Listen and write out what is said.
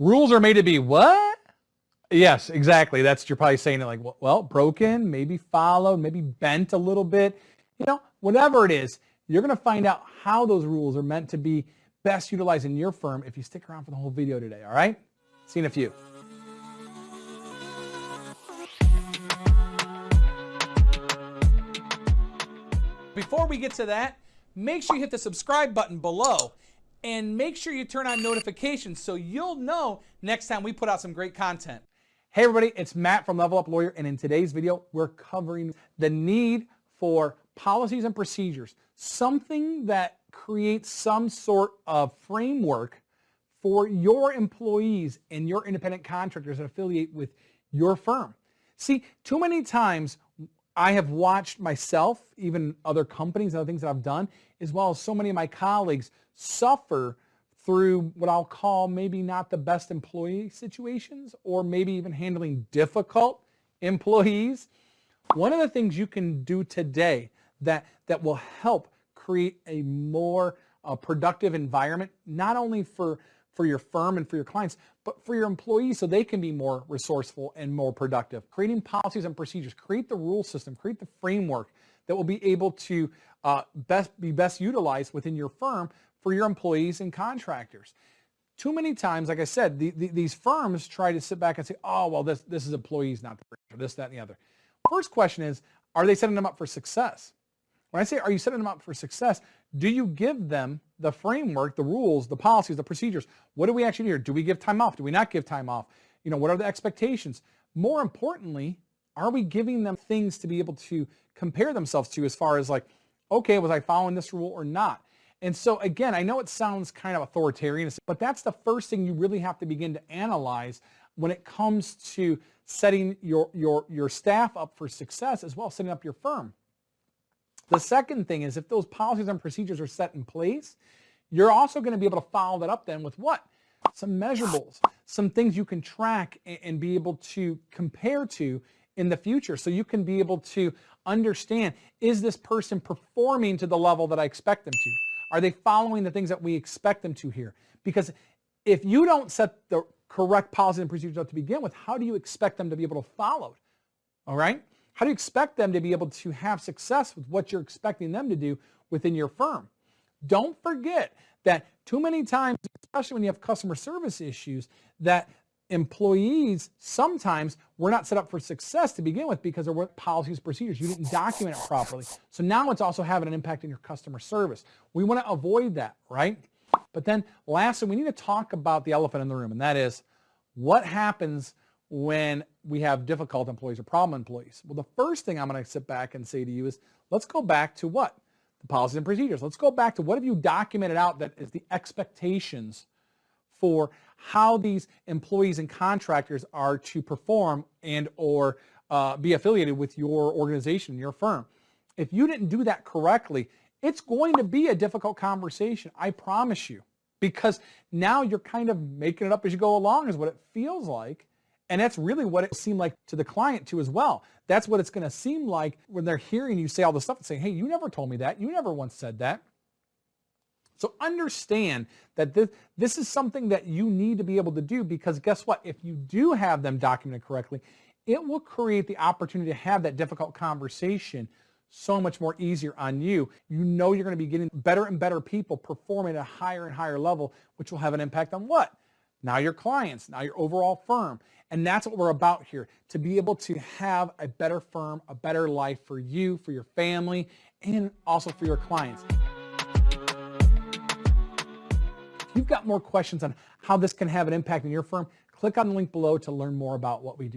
Rules are made to be what? Yes, exactly. That's you're probably saying it like, well, broken, maybe followed, maybe bent a little bit. You know, whatever it is, you're going to find out how those rules are meant to be best utilized in your firm if you stick around for the whole video today, all right? See you in a few. Before we get to that, make sure you hit the subscribe button below and make sure you turn on notifications so you'll know next time we put out some great content. Hey everybody, it's Matt from Level Up Lawyer and in today's video we're covering the need for policies and procedures, something that creates some sort of framework for your employees and your independent contractors that affiliate with your firm. See, too many times I have watched myself, even other companies, other things that I've done, as well as so many of my colleagues suffer through what I'll call maybe not the best employee situations or maybe even handling difficult employees. One of the things you can do today that, that will help create a more uh, productive environment, not only for for your firm and for your clients, but for your employees so they can be more resourceful and more productive. Creating policies and procedures, create the rule system, create the framework that will be able to uh, best be best utilized within your firm for your employees and contractors. Too many times, like I said, the, the, these firms try to sit back and say, oh, well, this, this is employees, not the or this, that, and the other. First question is, are they setting them up for success? When I say, are you setting them up for success, do you give them the framework, the rules, the policies, the procedures? What do we actually do here? Do we give time off? Do we not give time off? You know, what are the expectations? More importantly, are we giving them things to be able to compare themselves to as far as like, okay, was I following this rule or not? And so again, I know it sounds kind of authoritarian, but that's the first thing you really have to begin to analyze when it comes to setting your, your, your staff up for success as well as setting up your firm. The second thing is if those policies and procedures are set in place, you're also going to be able to follow that up then with what? Some measurables, some things you can track and be able to compare to in the future. So you can be able to understand, is this person performing to the level that I expect them to? Are they following the things that we expect them to here? Because if you don't set the correct policies and procedures up to begin with, how do you expect them to be able to follow it? All right? How do you expect them to be able to have success with what you're expecting them to do within your firm? Don't forget that too many times, especially when you have customer service issues, that employees sometimes were not set up for success to begin with because there weren't policies, procedures. You didn't document it properly. So now it's also having an impact on your customer service. We want to avoid that, right? But then lastly, we need to talk about the elephant in the room, and that is what happens when we have difficult employees or problem employees? Well, the first thing I'm going to sit back and say to you is, let's go back to what? The policies and procedures. Let's go back to what have you documented out that is the expectations for how these employees and contractors are to perform and or uh, be affiliated with your organization, your firm. If you didn't do that correctly, it's going to be a difficult conversation, I promise you, because now you're kind of making it up as you go along is what it feels like. And that's really what it seemed like to the client too as well. That's what it's going to seem like when they're hearing you say all this stuff and saying, hey, you never told me that. You never once said that. So understand that this, this is something that you need to be able to do because guess what? If you do have them documented correctly, it will create the opportunity to have that difficult conversation so much more easier on you. You know you're going to be getting better and better people performing at a higher and higher level, which will have an impact on what? Now your clients, now your overall firm. And that's what we're about here, to be able to have a better firm, a better life for you, for your family, and also for your clients. If you've got more questions on how this can have an impact in your firm, click on the link below to learn more about what we do.